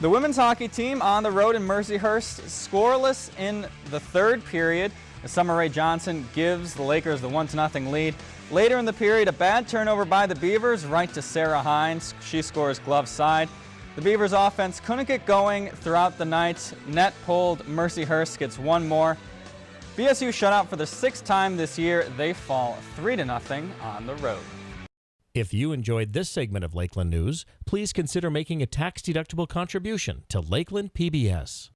The women's hockey team on the road in Mercyhurst scoreless in the third period. Summer Rae Johnson gives the Lakers the 1-0 lead. Later in the period, a bad turnover by the Beavers right to Sarah Hines. She scores glove side. The Beavers offense couldn't get going throughout the night. Net pulled. Mercyhurst gets one more. BSU shut out for the sixth time this year. They fall 3-0 on the road. If you enjoyed this segment of Lakeland News, please consider making a tax-deductible contribution to Lakeland PBS.